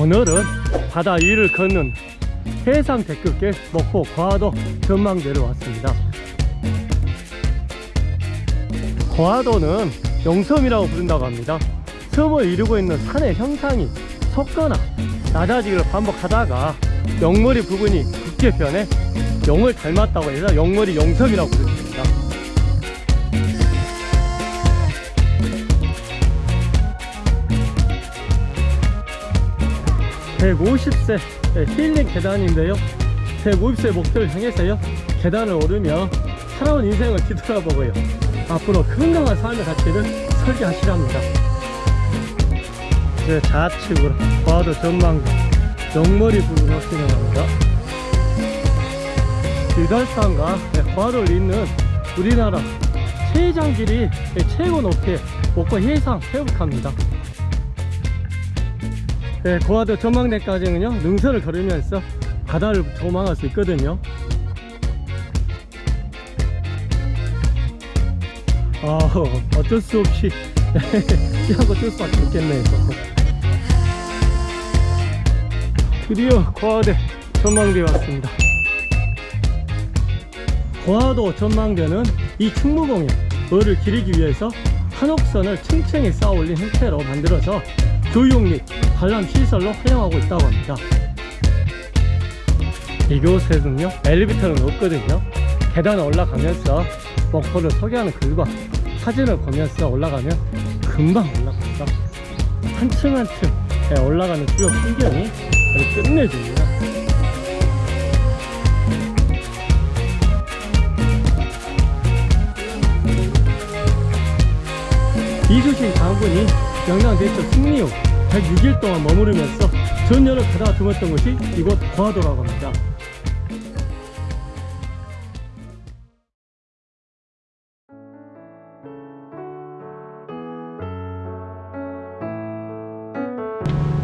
오늘은 바다 위를 걷는 해상 대급길 목포 과도 전망대로 왔습니다. 과도는 영섬이라고 부른다고 합니다. 섬을 이루고 있는 산의 형상이 솟거나 낮아지기를 반복하다가 영머리 부분이 변해 영을 닮았다고 해서 영머리 영섬이라고 부릅니다 150세 힐링 계단인데요. 150세 목표를 향해서요. 계단을 오르며 살아온 인생을 뒤돌아보고요. 앞으로 건강한 삶의 가치를 설계하시랍니다. 이제 좌측으로 과도 전망대 영머리 부분으로 진행합니다. 유달산과 과도를 잇는 우리나라 최장길이 최고 높이의 목포 해상 회복합니다 네, 고화도 전망대까지는요 능선을 걸으면서 바다를 조망할 수 있거든요. 아 어쩔 수 없이 뛰어고 뛸 수밖에 없겠네요. 드디어 고화대 전망대에 왔습니다. 고화도 전망대는 이 충무공에 을을 기리기 위해서 한옥선을 층층이 쌓아 올린 형태로 만들어서 교육 및 관람 시설로 활용하고 있다고 합니다. 이곳에는요 엘리베이터는 없거든요. 계단을 올라가면서 목포를 소개하는 글과 사진을 보면서 올라가면 금방 올라갑니다. 한층 한층 올라가는 주요 풍경이 끝내줍니다. 이수신 장군이 영양 대처 승리 후 106일 동안 머무르면서 전열을 가다가 드었던 곳이 이곳 고화도라고 합니다.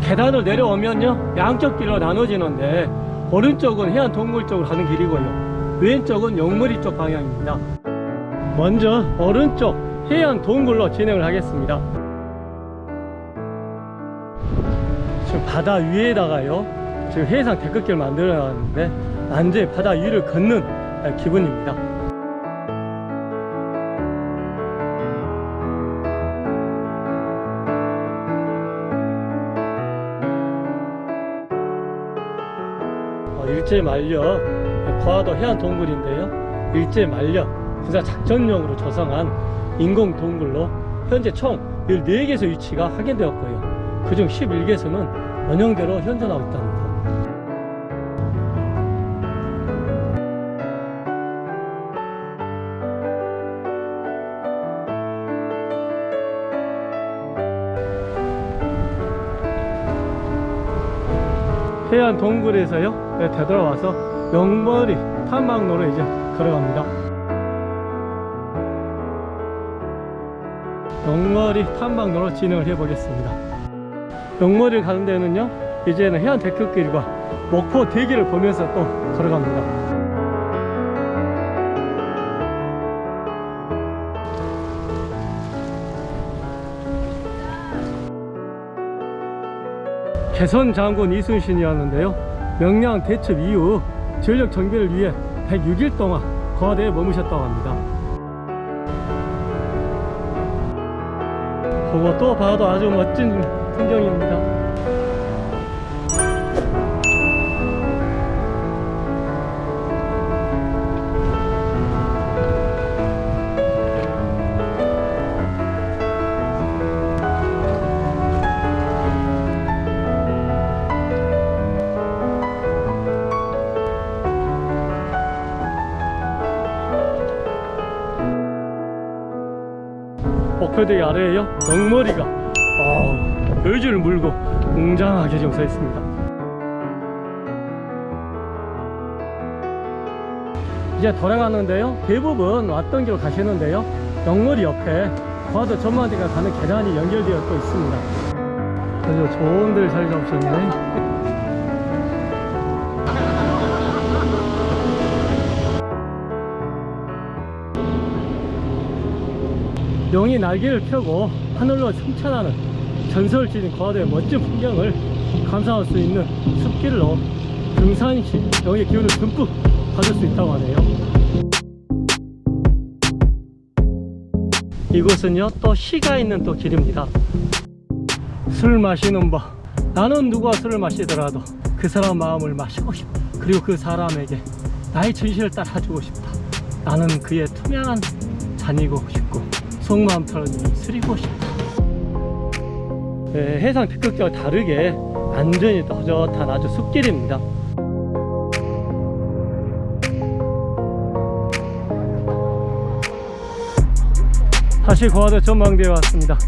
계단을 내려오면요 양쪽 길로 나눠지는데 오른쪽은 해안 동굴 쪽으로 가는 길이고요. 왼쪽은 영머리 쪽 방향입니다. 먼저 오른쪽 해안 동굴로 진행을 하겠습니다 지금 바다 위에다가요 지금 해상 데크길 만들어 놨는데 완전히 바다 위를 걷는 기분입니다. 어, 일제 말려 과도 해안 동굴인데요. 일제 말려 군사 작전용으로 조성한 인공 동굴로 현재 총 14개소 위치가 확인되었고요. 그중 11개소는 원형대로 현존하고 있답니다 해안 동굴에서요? 네, 되돌아와서 영머리 탐방로로 이제 걸어갑니다. 영머리 탐방로로 진행을 해 보겠습니다 영머리를 가는 데는요 이제는 해안 데크길과 목포 대기를 보면서 또 걸어갑니다. 개선 장군 이순신이었는데요. 명량 대첩 이후 전력 정비를 위해 106일 동안 거대에 머무셨다고 합니다. 그거 또 봐도 아주 멋진 풍경입니다. 목표대기 아래에요? 영머리가. 어, 여주를 물고 웅장하게 지금 서 있습니다. 이제 돌아가는데요. 대부분 왔던 길로 가시는데요. 영머리 옆에 과도 전망대가 가는 계단이 연결되어 또 있습니다. 아주 좋은 데를 자리 잡으셨네. 용이 날개를 펴고 하늘로 승천하는 전설을 지닌 과도의 멋진 풍경을 감상할 수 있는 숲길로 등산시 여기 기운을 듬뿍 받을 수 있다고 하네요. 이곳은요 또 시가 있는 또 길입니다. 술 마시는 법. 나는 누가 술을 마시더라도 그 사람 마음을 마시고 싶다 그리고 그 사람에게 나의 진실을 따라주고 싶다. 나는 그의 투명한 잔이고 싶고 속마음처럼 쓰리고 싶다. 네, 해상 특급기와 다르게 완전히 허젓한 아주 숲길입니다. 다시 고화도 전망대에 왔습니다